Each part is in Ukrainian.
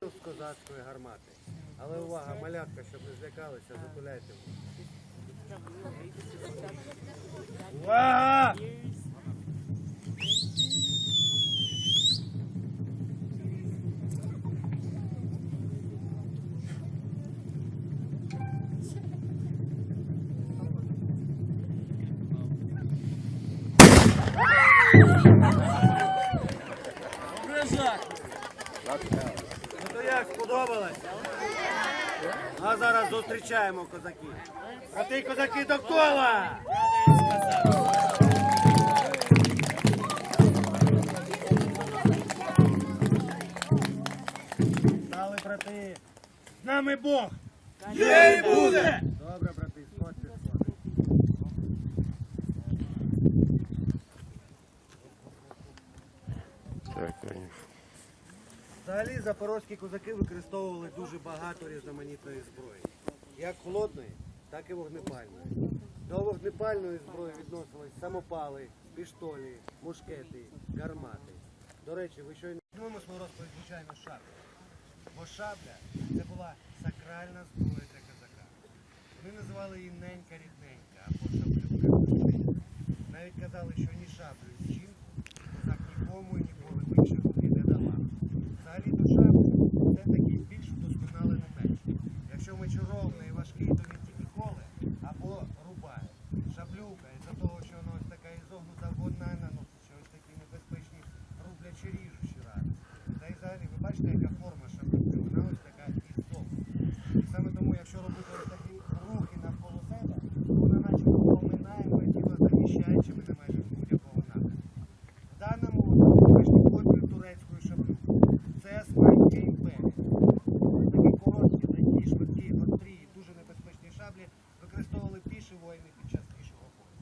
З козацької гармати. Але увага, малятка, щоб не злякалися, затуляйте. Увага! Ну то як сподобалось? А зараз зустрічаємо козаків. Брати козаки до кола! Стали, брати. З нами Бог! Є і буде! Добре, брати, сходьте, сходьте. Так, конечно. Взагалі запорозькі козаки використовували дуже багато різноманітної зброї. Як холодної, так і вогнепальної. До вогнепальної зброї відносились самопали, піштолі, мушкети, гармати. До речі, ви щойно Почнемо свою розповідь, звичайно, з шабля. Бо шабля це була сакральна зброя для козака. Вони називали її ненька рідненька або шаблюка. Навіть казали, що ні шаблю, ні жінку козак нікому і ніколи більше руки не давав. Взагалі то шаблю це такий більш вдосконалений меч. Якщо меч ровний і важкий, то він тільки коле або рубає. Шаблюка, із-за того, що вона ось така ізогнута, вона наносить що ось такі небезпечні рублячі ріжучі рани. Та й взагалі, ви бачите, яка форма шаблюки, вона ось така ізогнута. І саме тому, якщо робити ось такі рухи навколо себе, то вона начебто поминає моє тіло, захищаючи мене майже з будь-якого напрямку. В даному випадку контур турецької шаблюки. Це Османська імперія. Такі короткі, такі швидкі, гострі, дуже небезпечні шаблі використовували піші воїни під час пішого бою.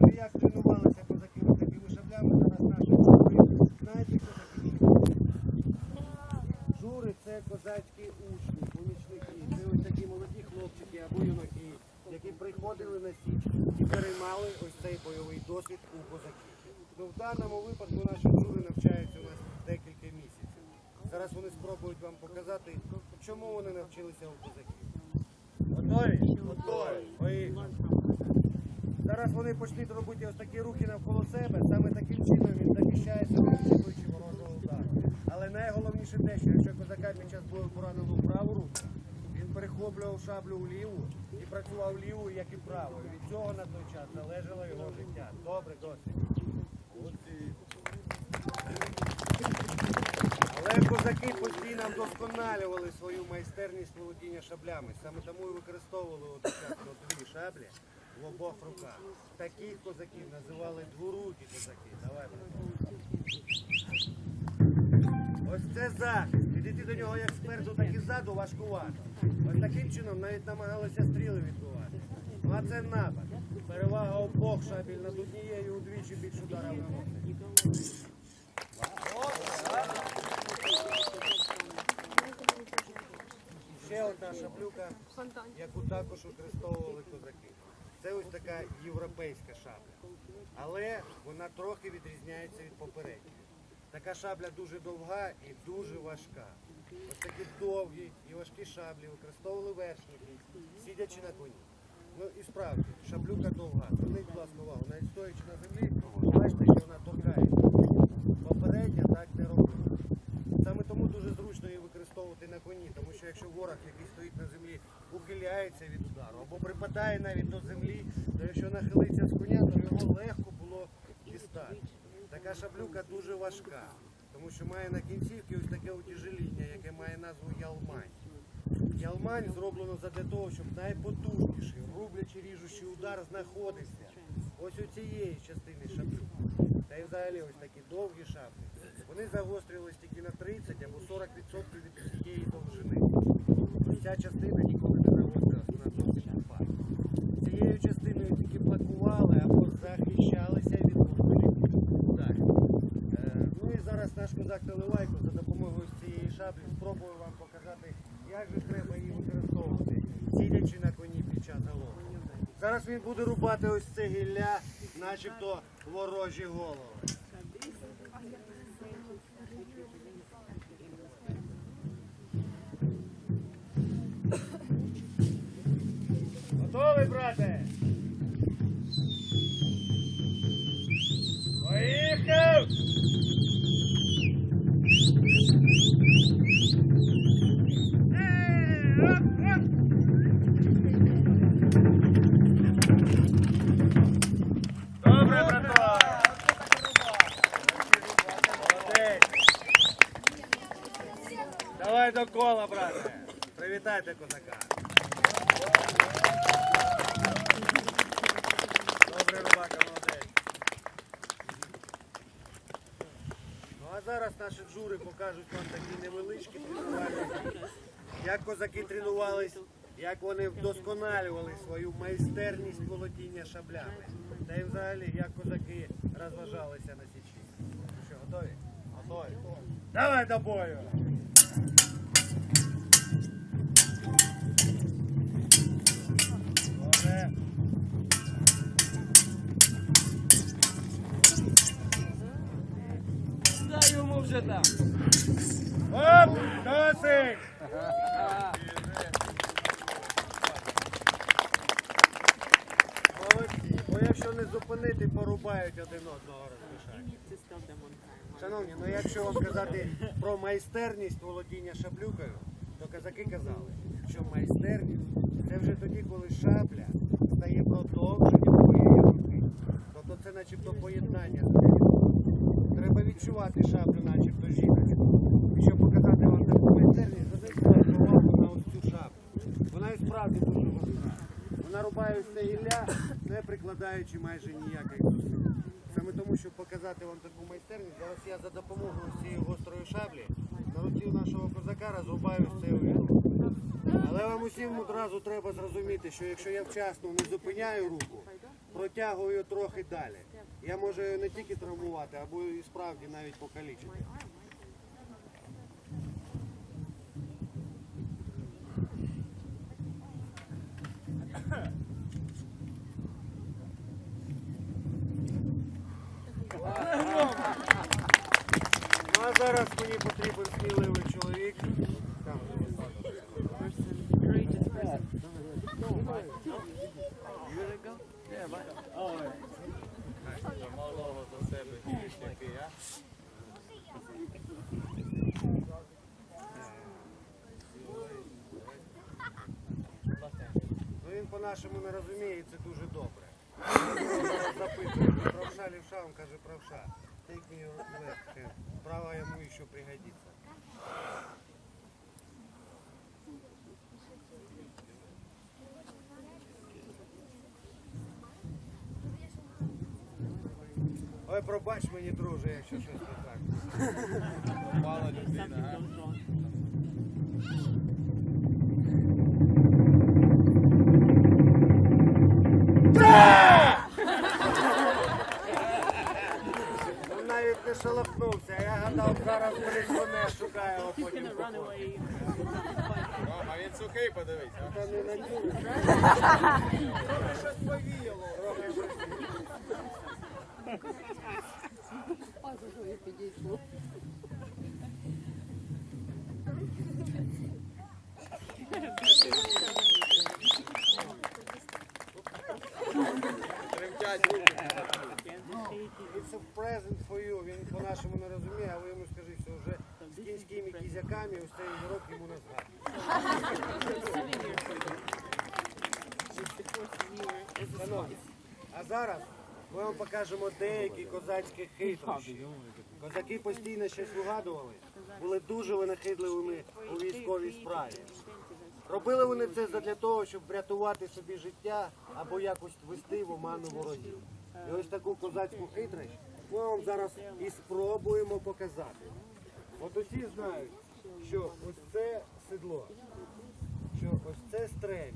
Ну і як тренувалися козаки ось такими шаблями, зараз наші жури. Знаєте, хто такі жури? Жури це козацькі учні, помічники. Це ось такі молоді хлопчики або юнаки, які приходили на січ і переймали ось цей бойовий досвід у козаків. Ну, в даному випадку наші жури навчаються у нас декілька місяців. Зараз вони спробують вам показати, чому вони навчилися у козаків. Готові? Готові. Поїхали. Зараз вони почнуть робити ось такі рухи навколо себе. Саме таким чином він захищає себе від ворожого удару. Але найголовніше те, що якщо козака під час бою поранило праву руку, перехоплював шаблю в ліву і працював лівою, як і правою. Від цього на той час залежало його життя. Добре, досить. Але козаки постійно вдосконалювали свою майстерність володіння шаблями. Саме тому і використовували от дві шаблі в обох руках. Таких козаків називали дворукі козаки. Давай. Ось це захист. Підійти до нього як спереду, так і ззаду важкувато. Ось таким чином навіть намагалися стріли відбивати. Ну а це напад. Перевага обох шабель над однією удвічі більш ударів наносить. Ще одна шаблюка, яку також використовували козаки. Це ось така європейська шабля. Але вона трохи відрізняється від попередньої. Така шабля дуже довга і дуже важка. Ось такі довгі і важкі шаблі використовували вершники, сидячи на коні. Ну і справді, шаблюка довга. Зверніть, будь ласка, увагу, навіть стоячи на землі, бачите, що вона торкається. Попередня так не робила. Саме тому дуже зручно її використовувати на коні, тому що якщо ворог, який стоїть на землі, ухиляється від удару або припадає навіть до землі, то якщо нахилиться з коня, то його легко було дістати. Така шаблюка дуже важка, тому що має на кінцівці ось таке утяжеління, яке має назву ялмань. Ялмань зроблено задля того, щоб найпотужніший рублячий ріжучий удар знаходився ось у цієї частини шаблюки. Та й взагалі ось такі довгі шаблі. Вони загострювались тільки на 30 або 40% від всієї довжини. Ця частина ніколи не загострилась, вона зовсім тупа. Цією частиною тільки блокували або захищалися від ворожих ударів. Е, Ну і зараз наш козак Теливайко за допомогою цієї шаблі спробує вам показати, як же треба її використовувати, сидячи на коні під час галопу. Зараз він буде рубати ось це гілля, начебто ворожі голови. Готовий, брате? Привітайте козака! Добре, рубака, молодець! Ну а зараз наші джури покажуть вам такі невеличкі тренувальні, як козаки тренувались, як вони вдосконалювали свою майстерність володіння шаблями. Та й взагалі, як козаки розважалися на січі. Ну Що, готові? Готові. Давай до бою! Там. Оп! Досить! Молодці. Бо якщо не зупинити, порубають один одного розрішають. Шановні, ну якщо вам казати про майстерність володіння шаблюкою, то казаки казали, що майстерність це вже тоді, коли шабля стає продовженням твоєї руки. Тобто це начебто поєднання відчувати шаблю, начебто жіночку. І щоб показати вам таку майстерність, зверніть увагу на ось цю шаблю. Вона і справді дуже важка. Вона рубає це гілля, не прикладаючи майже ніяких зусиль. Саме тому, щоб показати вам таку майстерність, зараз я за допомогою цієї гострої шаблі на руці нашого козака розрубаю цей увірок. Але вам усім одразу треба зрозуміти, що якщо я вчасно не зупиняю руку, протягую трохи далі, я можу не тільки травмувати, або і справді навіть покалічити. він каже, правша. Take me your left hand. Право йому ще пригодиться. Ой, пробач мені, друже, якщо щось не так. Мала людина, а? Він Навіть я гадав, зараз мене шукає, а потім походить. А він сухий, подивись. Та не надію. Щось повіяло. Трохи щось повіяло. Тремтять руки. It's a present for you. Він по-нашому не розуміє, а ви йому скажіть, що вже з кінськими кізяками ось цей урок йому. Шановні, а зараз ми вам покажемо деякі козацькі хитрощі. Козаки постійно щось вигадували, були дуже винахидливими у військовій справі. Робили вони це для того, щоб врятувати собі життя або якось ввести в оману ворогів. І ось таку козацьку хитрощ ми вам зараз і спробуємо показати. От усі знають, що ось це седло, що ось це стрем'я,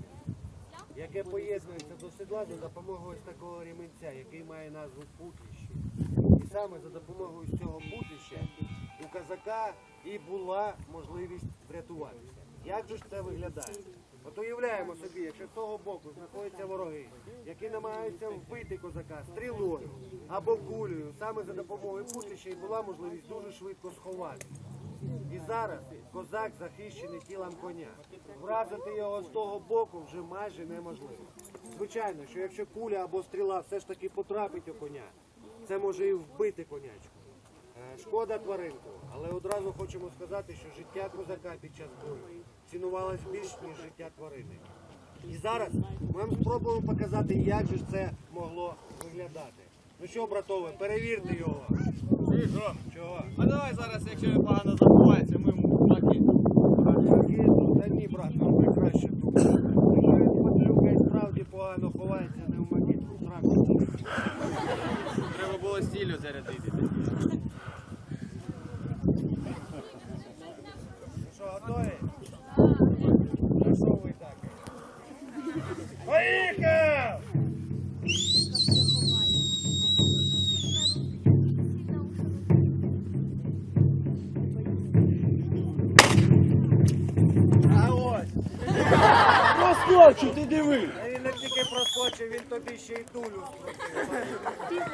яке поєднується до седла за допомогою ось такого ремінця, який має назву путліще. І саме за допомогою цього путліща у казака і була можливість врятуватися. Як же ж це виглядає? От уявляємо собі, якщо з того боку знаходяться вороги, які намагаються вбити козака стрілою або кулею, саме за допомогою пути ще й була можливість дуже швидко сховати. І зараз козак захищений тілом коня. Вразити його з того боку вже майже неможливо. Звичайно, що якщо куля або стріла все ж таки потрапить у коня, це може і вбити конячку. Е, Шкода тваринку, але одразу хочемо сказати, що життя козака під час бою цінувалось більш ніж життя тварини. І зараз ми вам спробуємо показати, як же це могло виглядати. Ну що, братове, перевірте його. Ти що? Чого? А давай зараз, якщо він погано забувається, ми йому накид. Та ні, брат, нам найкраще тут. Якщо він падлюка справді погано ховається, не в зранку. Треба було стілю зарядити. Ти! А він не тільки проскочив, він тобі ще й дулю скрутив.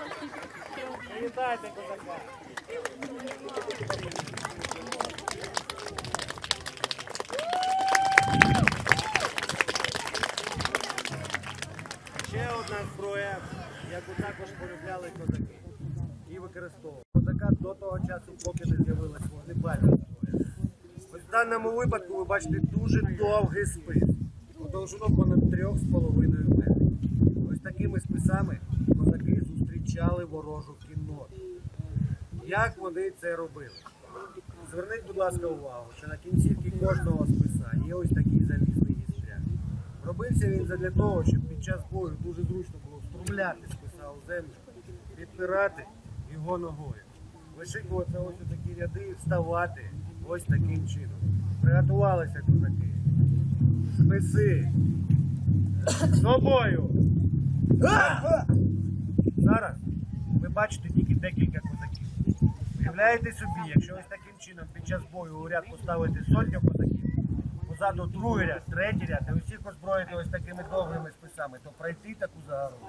Вітайте, козака! Ще одна зброя, яку також полюбляли козаки і використовували. Козака до того часу, поки не з'явилась вогнепальна зброя. В даному випадку ви бачите дуже довгий спис. Довжину 3,5 метрів. Ось такими списами козаки зустрічали ворожу кінноту. Як вони це робили? Зверніть, будь ласка, увагу, що на кінцівці кожного списа є ось такий залізний гістряк. Робився він задля того, щоб під час бою дуже зручно було встромляти списа у землю, підпирати його ногою. Вишикуватися ось такі ряди і вставати ось таким чином. Приготувалися козаки. Списи. З собою. Зараз ви бачите тільки декілька козаків. Уявляєте собі, якщо ось таким чином під час бою у ряд поставити сотню козаків, позаду другий ряд, третій ряд, і усіх озброїти ось такими довгими списами, то пройти таку загородку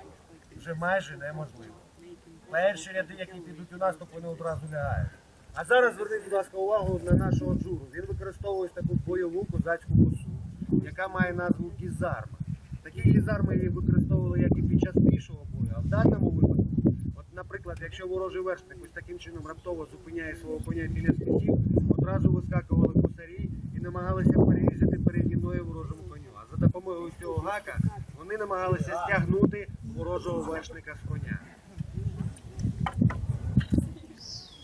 вже майже неможливо. Перші ряди, які підуть у наступ, вони одразу лягають. А зараз зверніть, будь ласка, увагу на нашого джуру. Він використовує таку бойову козацьку косу, яка має назву Такі гізарми її використовували як і під час пішого бою, а в даному випадку, от, наприклад, якщо ворожий вершник ось таким чином раптово зупиняє свого коня біля спитів, одразу вискакували косарі і намагалися перерізати передні ноги ворожому коню. А за допомогою цього гака вони намагалися стягнути ворожого вершника з коня.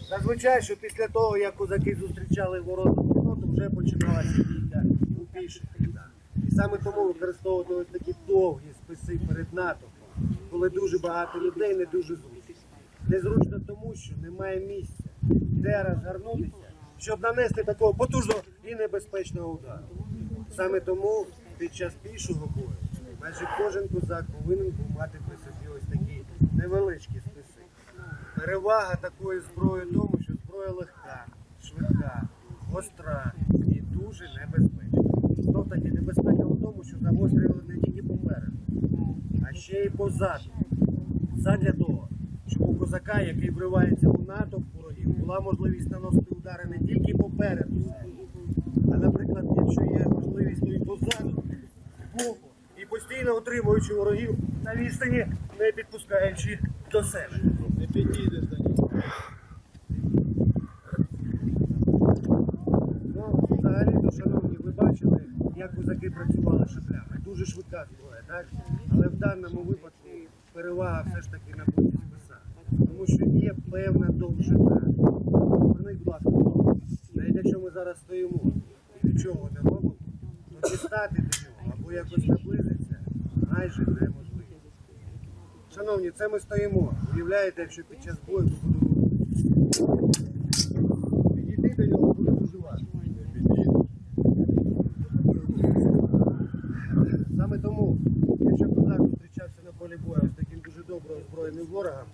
Зазвичай, що після того, як козаки зустрічали вороту кінноту, вже починалася бійка у піших саме тому використовувати ось такі довгі списи перед натовпом, коли дуже багато людей, не дуже зручно. Незручно тому, що немає місця, де розгорнутися, щоб нанести такого потужного і небезпечного удару. Саме тому під час пішого бою майже кожен козак повинен був мати при собі ось такі невеличкі списи. Перевага такої зброї тому, що зброя легка, швидка, гостра і дуже небезпечна. Знов таки небезпека в тому, що загострювали не тільки попереду, а ще й позаду. Задля того, щоб у козака, який вривається у натовп ворогів, була можливість наносити удари не тільки попереду, себе, а, наприклад, якщо є можливість, то і позаду, збоку, і постійно отримуючи ворогів на відстані, не підпускаючи до себе. Не підійдеш до нього. Ну, взагалі-то, шановні, ви бачили, як козаки працювали шаблями. Дуже швидка зброя, так? Але в даному випадку перевага все ж таки на боці списа. Тому що є певна довжина. Зверніть, будь ласка, увагу. навіть якщо ми зараз стоїмо і нічого не робимо, то дістати до нього або якось наблизитися майже неможливо. Шановні, це ми стоїмо. Уявляєте, якщо під час бою ми будемо підійти до нього буде дуже важко. Саме тому, якщо козак зустрічався на полі бою з таким дуже добре озброєним ворогом,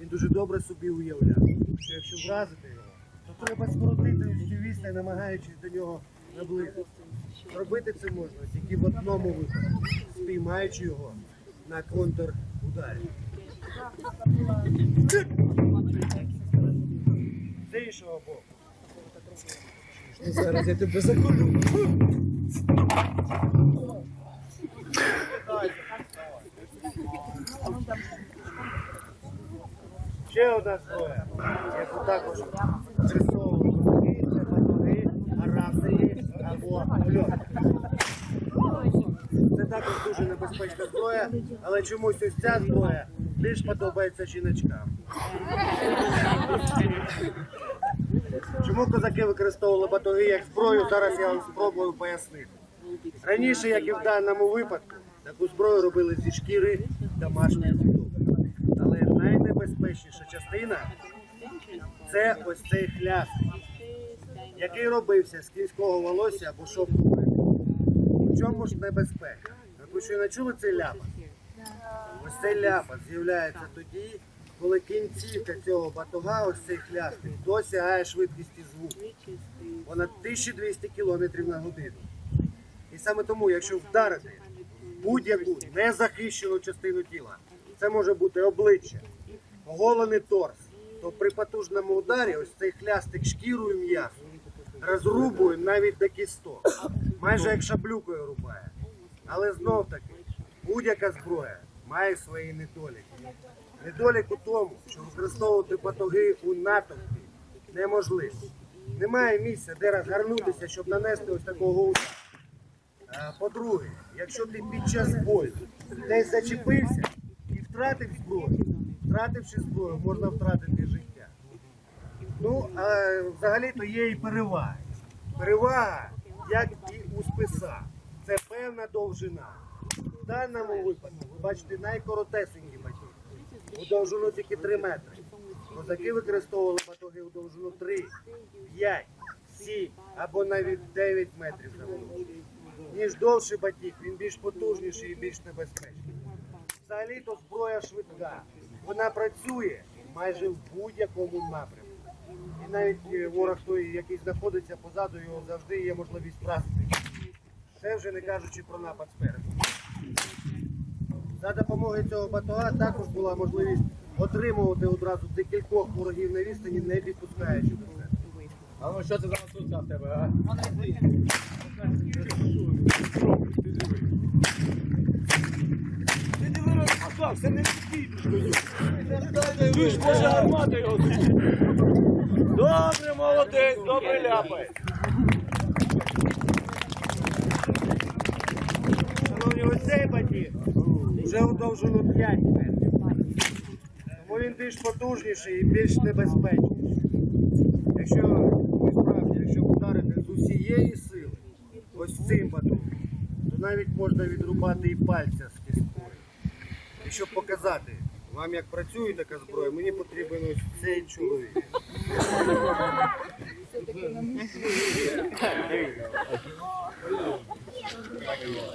він дуже добре собі уявляв, що якщо вразити його, то треба скоротити цю відстань, намагаючись до нього наблизитися. Зробити це можна тільки в одному випадку, спіймаючи його на контрударі. З іншого боку. Зараз я тебе закурю. Ще одна зброя, яку також використовували козаки, це батоги, арасії або льот. Дуже небезпечна зброя, але чомусь ось ця зброя більш подобається жіночкам. Чому козаки використовували батоги як зброю, зараз я вам спробую пояснити. Раніше, як і в даному випадку, таку зброю робили зі шкіри домашньої худоби. Але найнебезпечніша частина це ось цей хляст, який робився з кінського волосся або шовку. В чому ж небезпека? Ви що не чули цей ляпас? Ось цей ляпас з'являється тоді, коли кінцівка цього батога, ось цей хлястик, досягає швидкості звуку. Понад 1200 км на годину. І саме тому, якщо вдарити будь-яку незахищену частину тіла, це може бути обличчя, оголений торс, то при потужному ударі ось цей хлястик шкірою м'ясо розрубує навіть до кісток, майже як шаблюкою рубає. Але знов таки, будь-яка зброя має свої недоліки. Недолік у тому, що використовувати батоги у натовпі неможливо. Немає місця, де розгорнутися, щоб нанести ось такого удару. По-друге, якщо ти під час бою десь зачепився і втратив зброю, втративши зброю, можна втратити життя. Ну, а взагалі-то є і переваги. Перевага, як і у списа, це певна довжина. В даному випадку, ви бачите, найкоротесенькі батоги. У довжину тільки 3 метри. Козаки використовували батоги у довжину 3, 5, 7 або навіть 9 метрів завдовжки. Ніж довший батіг, він більш потужніший і більш небезпечний. Взагалі-то зброя швидка. Вона працює майже в будь-якому напрямку. І навіть е, ворог той, який знаходиться позаду, його завжди є можливість вразити. Це вже не кажучи про напад спереду. За допомогою цього батога також була можливість отримувати одразу декількох ворогів на відстані, не підпускаючи до себе. А ну що це за масуця в тебе, а? Ти диви розпакав, це не підійдеш. Ти ж може гармати його. Добре, молодець, добре ляпай. Шановні, ось вже у довжину 5 метрів. Тому він більш потужніший і більш небезпечніший. Якщо ви справді, якщо вдарити з усієї сили, ось цим батогом, то навіть можна відрубати і пальця з кісткою. І щоб показати вам, як працює така зброя, мені потрібен ось цей чоловік. Отако.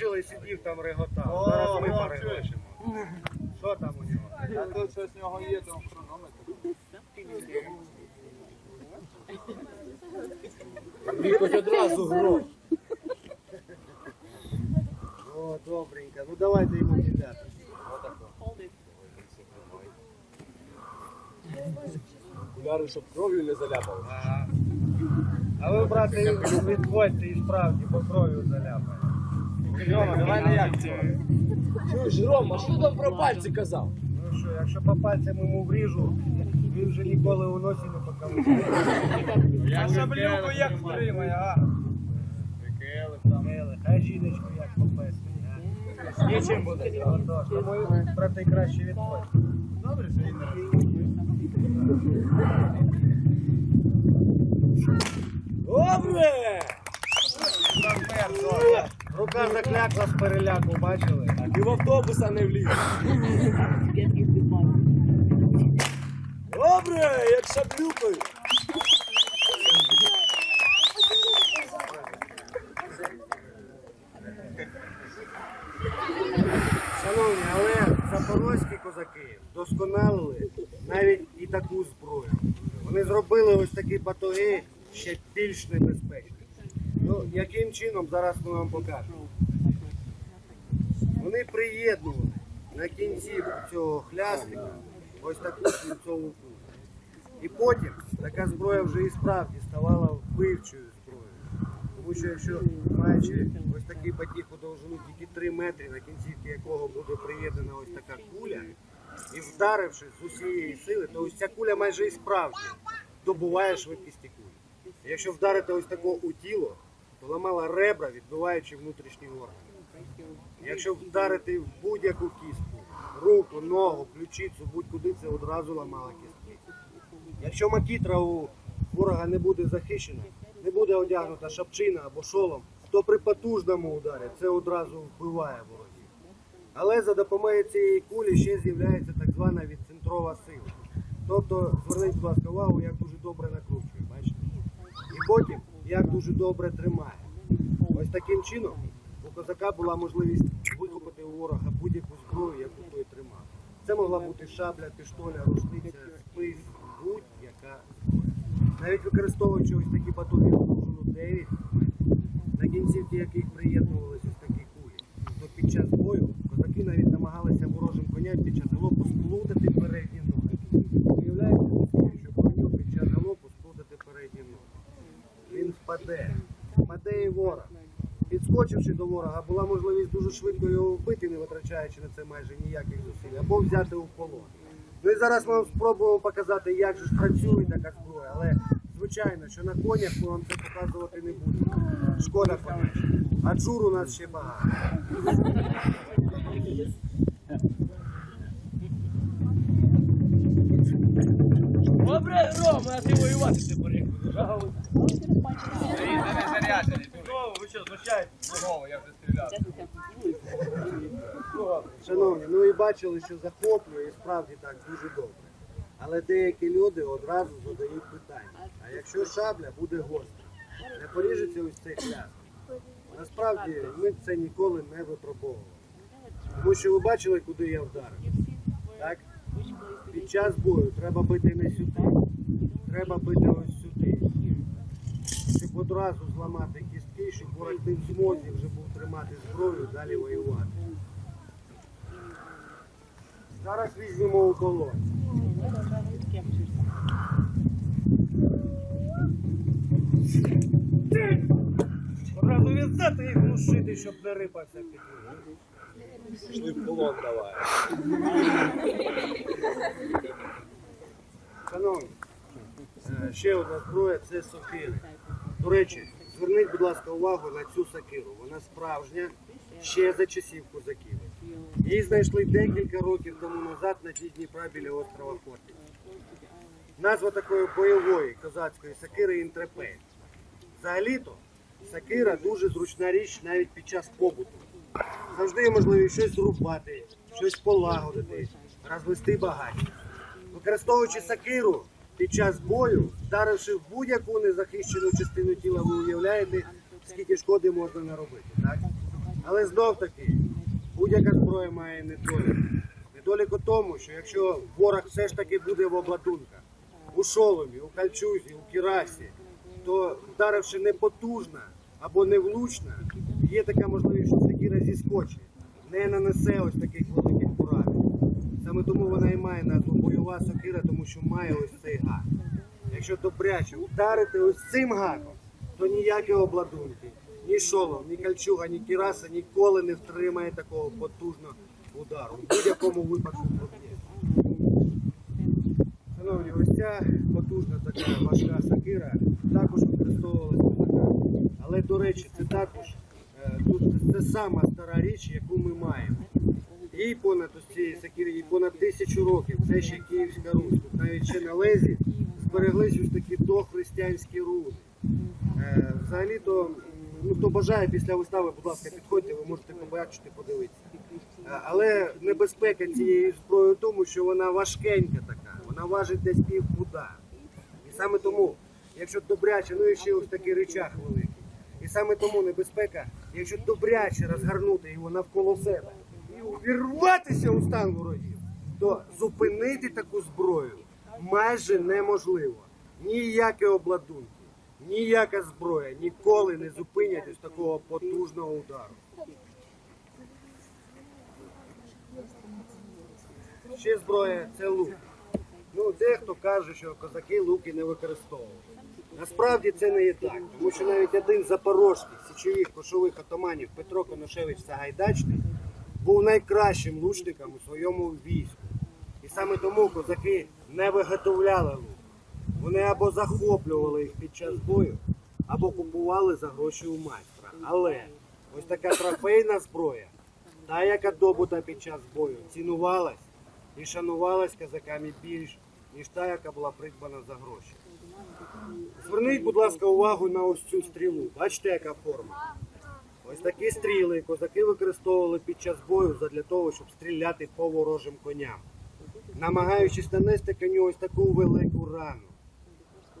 Бачили, сидів там реготав. Зараз ми о. Що там у нього? А тут щось в нього є, там хронометр. Хоч одразу гром. О, добренько. Ну давайте йому кидати. Окуляри, щоб кров'ю не заляпали. А ви, брате, відходьте і справді по кров'ю заляпає. Йома, давай на як цього. Чуєш, Рома, що там про пальці казав? Ну що, якщо по пальцям йому вріжу, він вже ніколи у носі не покалує. Я шаблюку як втримає, а? Прикели там. Хай жіночку як попестить. Нічим буде. Тому, брате, краще відходьте. Добре, що він не розуміє. Добре! Рука заклякла з переляку, бачили? І в автобуса не вліз. Добре, як шаблюкою. Шановні, але запорозькі козаки вдосконалили навіть і таку зброю. Вони зробили ось такі батоги ще більш небезпечні. Ну, яким чином зараз ми вам покажемо. Вони приєднували на кінці цього хлястика ось таку свинцову кулю. І потім така зброя вже і справді ставала вбивчою зброєю. Тому що якщо маючи ось такий батіг у довжину тільки 3 метри, на кінцівці якого буде приєднана ось така куля, і вдаривши з усієї сили, то ось ця куля майже і справді добуває швидкісті кулі. Якщо вдарити ось такого у тіло, то ламала ребра, відбиваючи внутрішні органи. Якщо вдарити в будь-яку кістку, руку, ногу, ключицю, будь-куди це одразу ламала кістки. Якщо макітра у ворога не буде захищена, не буде одягнута шапчина або шолом, то при потужному ударі це одразу вбиває ворогів. Але за допомогою цієї кулі ще з'являється так звана відцентрова сила. Тобто, зверніть, будь ласка, увагу, як дуже добре накручує, бачите? І потім як дуже добре тримає. Ось таким чином у козака була можливість викупити у ворога будь-яку зброю, яку той тримав. Це могла бути шабля, піштоля, рушниця, спис, будь-яка зброя. Навіть використовуючи ось такі батоги довжину 9 метрів, на кінцівки яких приєднувалися ось такі кулі, то під час бою козаки навіть намагалися ворожим коням під час галопу сплутати передні ноги. Уявляєте, що коню під час галопу сплутати передні ноги він впаде. Впаде і ворог. Підскочивши до ворога, була можливість дуже швидко його вбити, не витрачаючи на це майже ніяких зусиль, або взяти у полон. Ну і зараз ми вам спробуємо показати, як же ж працює така зброя, але звичайно, що на конях ми вам це показувати не будемо. Шкода коня. А джур у нас ще багато. Добре, Рома, а ти воювати Шановні, ну і бачили, що захоплює і справді так дуже добре. Але деякі люди одразу задають питання. А якщо шабля буде гостра, не поріжеться ось цей хляст? Насправді ми це ніколи не випробовували. Тому що ви бачили, куди я вдарив. Так? Під час бою треба бити не сюди, треба бити ось Щоб одразу зламати кістки, щоб ворог не в змозі вже був тримати зброю, далі воювати. Зараз візьмемо у колон. Одразу відзяти і глушити, щоб не рипався під ним. Пішли в полон давай. Шановні, ще одна зброя це сокири. До речі, зверніть, будь ласка, увагу на цю сокиру. Вона справжня ще за часів козаків. Її знайшли декілька років тому назад на дні Дніпра біля острова Хортиця. Назва такої бойової козацької сокири інтрепель. Взагалі-то сокира дуже зручна річ навіть під час побуту. Завжди є можливість щось зрубати, щось полагодити, розвести багаття. Використовуючи сакиру під час бою, вдаривши в будь-яку незахищену частину тіла, ви уявляєте, скільки шкоди можна наробити. Так? Але знов таки, будь-яка зброя має недолік. Недолік у тому, що якщо ворог все ж таки буде в обладунках, у шоломі, у кальчузі, у кірасі, то вдаривши непотужна або невлучна, є така можливість, що сакира зіскочить, не нанесе ось таких. Саме тому вона і має назву бойова сокира, тому що має ось цей гак. Якщо добряче вдарити ось цим гаком, то ніякі обладунки, ні шолом, ні кальчуга, ні кіраса ніколи не втримає такого потужного удару. В будь-якому випадку проб'є. Шановні, ось ця потужна така важка сокира також використовувалася. Але, до речі, це також е, це сама стара річ, яку ми маємо. Їй понад цієї сокири, їй понад тисячу років. Це ще Київська Русь. Тут навіть ще на лезі збереглись ось такі дохристиянські руни. Е, Взагалі-то, ну, хто бажає після вистави, будь ласка, підходьте, ви можете побачити, подивитися. Е, Але небезпека цієї зброї в тому, що вона важкенька така. Вона важить десь пів пуда. І саме тому, якщо добряче, ну і ще ось такий речах великий. І саме тому небезпека, якщо добряче розгорнути його навколо себе увірватися у стан ворогів, то зупинити таку зброю майже неможливо. Ніякі обладунки, ніяка зброя ніколи не зупинять ось такого потужного удару. Ще зброя це лук. Ну, дехто каже, що козаки луки не використовували. Насправді це не є так, тому що навіть один з запорожських січових кошових отаманів Петро Коношевич Сагайдачний був найкращим лучником у своєму війську. І саме тому козаки не виготовляли лук. Вони або захоплювали їх під час бою, або купували за гроші у майстра. Але ось така трофейна зброя, та, яка добута під час бою, цінувалась і шанувалась козаками більш, ніж та, яка була придбана за гроші. Зверніть, будь ласка, увагу на ось цю стрілу. Бачите, яка форма? Ось такі стріли козаки використовували під час бою для того, щоб стріляти по ворожим коням, намагаючись нанести коню ось таку велику рану.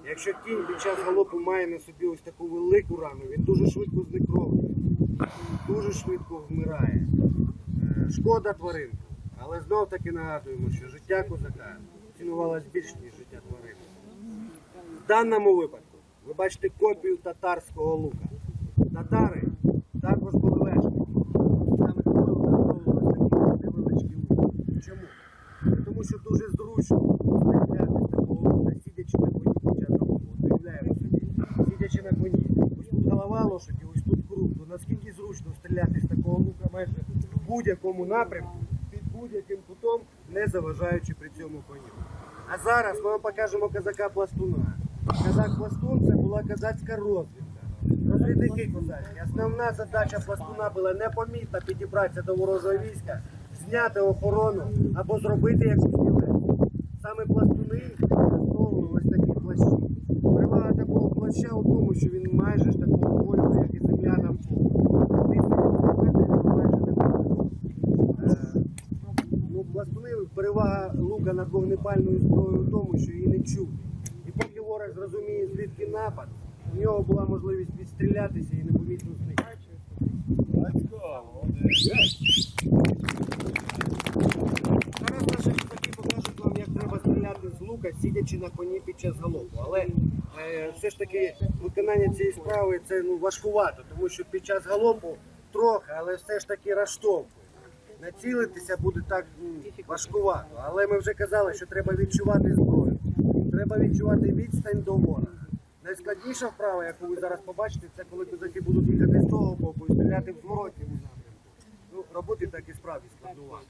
Якщо кінь під час галопу має на собі ось таку велику рану, він дуже швидко знекровлює, дуже швидко вмирає. Е, Шкода тваринку, але знов таки нагадуємо, що життя козака цінувалось більш, ніж життя тварини. В даному випадку ви бачите копію татарського лука. Татари також були лежники. Саме тому використовували такі невеличкі луки. Чому? Тому що дуже зручно стріляти такого сидячи на коні під час. От Уявляємо собі, сидячи на коні. Ось голова лошаді, ось тут круг. То наскільки зручно стріляти з такого лука майже в будь-якому напрямку, під будь-яким кутом, не заважаючи при цьому коню. А зараз ми вам покажемо казака-пластуна. Казак-пластун це була козацька розвідка. Козацькі. Основна задача пластуна була непомітно підібратися до ворожого війська, зняти охорону або зробити якусь ділянку. Саме пластуни використовували ось такі плащі. Перевага такого плаща у тому, що він майже ж такого кольору, як і земля немає. Е, Ну, пластуни перевага лука над вогнепальною зброєю в тому, що її не чути. І поки ворог зрозуміє, звідки напад, у нього була можливість відстрілятися і непомітно зникнути. Зараз наші чуваки покажуть вам, як треба стріляти з лука, сидячи на коні під час галопу. Але е, все ж таки виконання цієї справи це ну, важкувато, тому що під час галопу трохи, але все ж таки розштовхує. Націлитися буде так важкувато. Але ми вже казали, що треба відчувати зброю. Треба відчувати відстань до ворога. Найскладніша вправа, яку ви зараз побачите, це коли козаки будуть їхати з того боку і стріляти в зворотньому напрямку. Ну, роботи так і справді складнувато.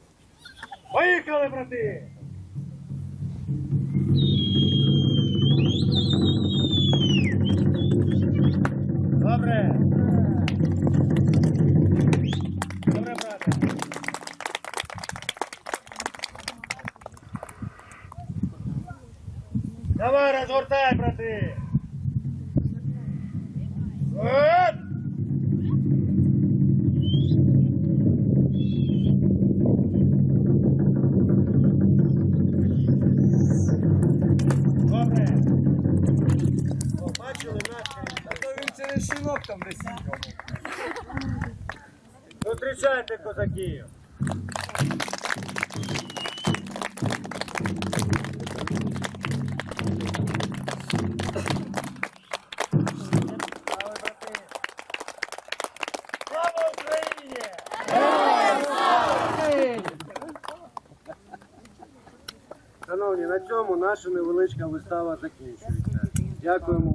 Поїхали, брати! Добре! Добре, брате! Давай, разгортай, брати! Зустрічайте козаків! Шановні, на цьому наша невеличка вистава закінчується. Дякуємо.